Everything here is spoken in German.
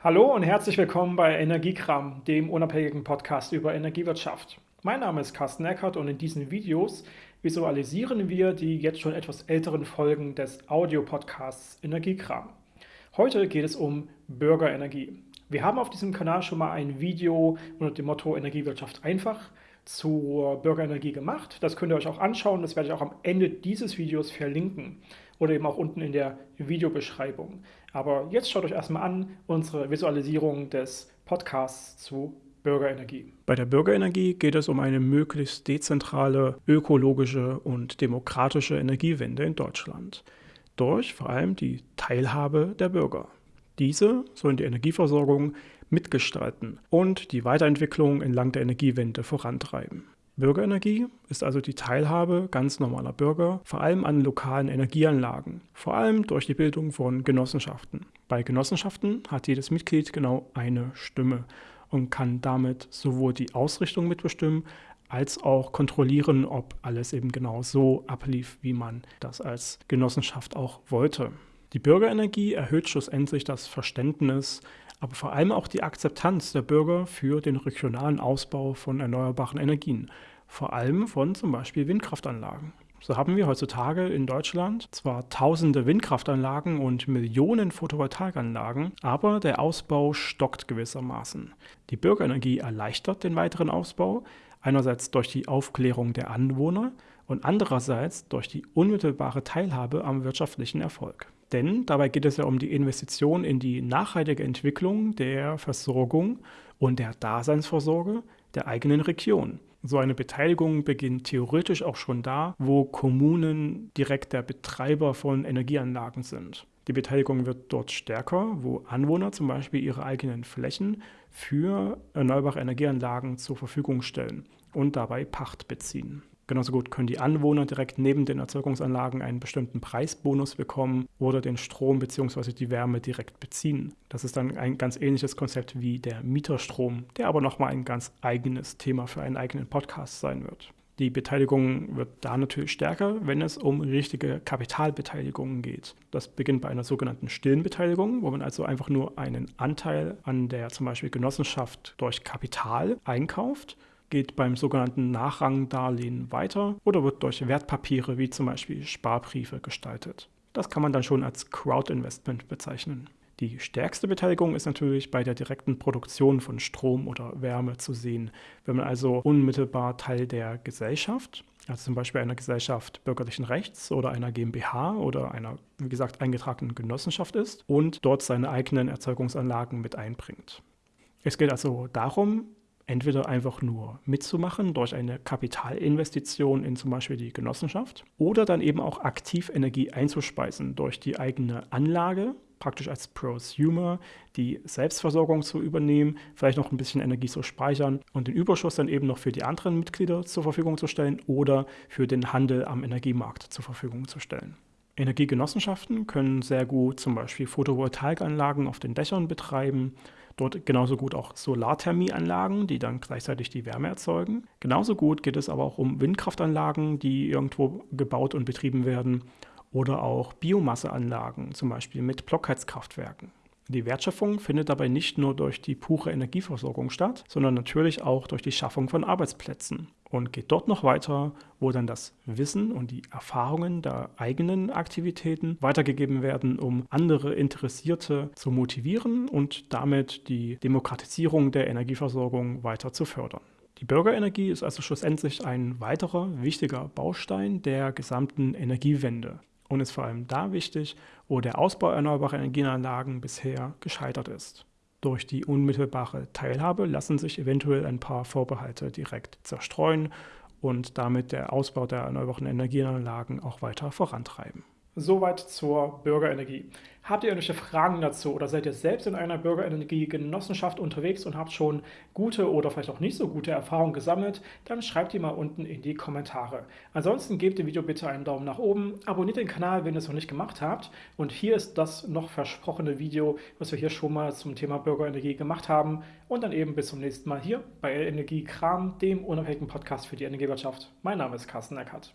Hallo und herzlich willkommen bei Energiekram, dem unabhängigen Podcast über Energiewirtschaft. Mein Name ist Carsten Eckert und in diesen Videos visualisieren wir die jetzt schon etwas älteren Folgen des Audiopodcasts Energiekram. Heute geht es um Bürgerenergie. Wir haben auf diesem Kanal schon mal ein Video unter dem Motto Energiewirtschaft einfach zur Bürgerenergie gemacht. Das könnt ihr euch auch anschauen, das werde ich auch am Ende dieses Videos verlinken oder eben auch unten in der Videobeschreibung. Aber jetzt schaut euch erstmal an unsere Visualisierung des Podcasts zu Bürgerenergie. Bei der Bürgerenergie geht es um eine möglichst dezentrale, ökologische und demokratische Energiewende in Deutschland. Durch vor allem die Teilhabe der Bürger. Diese sollen die Energieversorgung mitgestalten und die Weiterentwicklung entlang der Energiewende vorantreiben. Bürgerenergie ist also die Teilhabe ganz normaler Bürger, vor allem an lokalen Energieanlagen, vor allem durch die Bildung von Genossenschaften. Bei Genossenschaften hat jedes Mitglied genau eine Stimme und kann damit sowohl die Ausrichtung mitbestimmen, als auch kontrollieren, ob alles eben genau so ablief, wie man das als Genossenschaft auch wollte. Die Bürgerenergie erhöht schlussendlich das Verständnis aber vor allem auch die Akzeptanz der Bürger für den regionalen Ausbau von erneuerbaren Energien, vor allem von zum Beispiel Windkraftanlagen. So haben wir heutzutage in Deutschland zwar tausende Windkraftanlagen und Millionen Photovoltaikanlagen, aber der Ausbau stockt gewissermaßen. Die Bürgerenergie erleichtert den weiteren Ausbau, einerseits durch die Aufklärung der Anwohner und andererseits durch die unmittelbare Teilhabe am wirtschaftlichen Erfolg. Denn dabei geht es ja um die Investition in die nachhaltige Entwicklung der Versorgung und der Daseinsvorsorge der eigenen Region. So eine Beteiligung beginnt theoretisch auch schon da, wo Kommunen direkt der Betreiber von Energieanlagen sind. Die Beteiligung wird dort stärker, wo Anwohner zum Beispiel ihre eigenen Flächen für erneuerbare Energieanlagen zur Verfügung stellen und dabei Pacht beziehen. Genauso gut können die Anwohner direkt neben den Erzeugungsanlagen einen bestimmten Preisbonus bekommen oder den Strom bzw. die Wärme direkt beziehen. Das ist dann ein ganz ähnliches Konzept wie der Mieterstrom, der aber nochmal ein ganz eigenes Thema für einen eigenen Podcast sein wird. Die Beteiligung wird da natürlich stärker, wenn es um richtige Kapitalbeteiligungen geht. Das beginnt bei einer sogenannten stillen Beteiligung, wo man also einfach nur einen Anteil an der zum Beispiel Genossenschaft durch Kapital einkauft geht beim sogenannten Nachrangdarlehen weiter oder wird durch Wertpapiere wie zum Beispiel Sparbriefe gestaltet. Das kann man dann schon als Crowd-Investment bezeichnen. Die stärkste Beteiligung ist natürlich bei der direkten Produktion von Strom oder Wärme zu sehen. Wenn man also unmittelbar Teil der Gesellschaft, also zum Beispiel einer Gesellschaft bürgerlichen Rechts oder einer GmbH oder einer, wie gesagt, eingetragenen Genossenschaft ist und dort seine eigenen Erzeugungsanlagen mit einbringt. Es geht also darum, entweder einfach nur mitzumachen durch eine Kapitalinvestition in zum Beispiel die Genossenschaft oder dann eben auch aktiv Energie einzuspeisen durch die eigene Anlage, praktisch als Prosumer die Selbstversorgung zu übernehmen, vielleicht noch ein bisschen Energie zu speichern und den Überschuss dann eben noch für die anderen Mitglieder zur Verfügung zu stellen oder für den Handel am Energiemarkt zur Verfügung zu stellen. Energiegenossenschaften können sehr gut zum Beispiel Photovoltaikanlagen auf den Dächern betreiben Dort genauso gut auch Solarthermieanlagen, die dann gleichzeitig die Wärme erzeugen. Genauso gut geht es aber auch um Windkraftanlagen, die irgendwo gebaut und betrieben werden. Oder auch Biomasseanlagen, zum Beispiel mit Blockheizkraftwerken. Die Wertschöpfung findet dabei nicht nur durch die pure Energieversorgung statt, sondern natürlich auch durch die Schaffung von Arbeitsplätzen und geht dort noch weiter, wo dann das Wissen und die Erfahrungen der eigenen Aktivitäten weitergegeben werden, um andere Interessierte zu motivieren und damit die Demokratisierung der Energieversorgung weiter zu fördern. Die Bürgerenergie ist also schlussendlich ein weiterer wichtiger Baustein der gesamten Energiewende und ist vor allem da wichtig, wo der Ausbau erneuerbarer Energieanlagen bisher gescheitert ist. Durch die unmittelbare Teilhabe lassen sich eventuell ein paar Vorbehalte direkt zerstreuen und damit der Ausbau der erneuerbaren Energieanlagen auch weiter vorantreiben. Soweit zur Bürgerenergie. Habt ihr irgendwelche Fragen dazu oder seid ihr selbst in einer Bürgerenergie-Genossenschaft unterwegs und habt schon gute oder vielleicht auch nicht so gute Erfahrungen gesammelt, dann schreibt die mal unten in die Kommentare. Ansonsten gebt dem Video bitte einen Daumen nach oben, abonniert den Kanal, wenn ihr es noch nicht gemacht habt und hier ist das noch versprochene Video, was wir hier schon mal zum Thema Bürgerenergie gemacht haben und dann eben bis zum nächsten Mal hier bei Energiekram, dem unabhängigen Podcast für die Energiewirtschaft. Mein Name ist Carsten Eckert.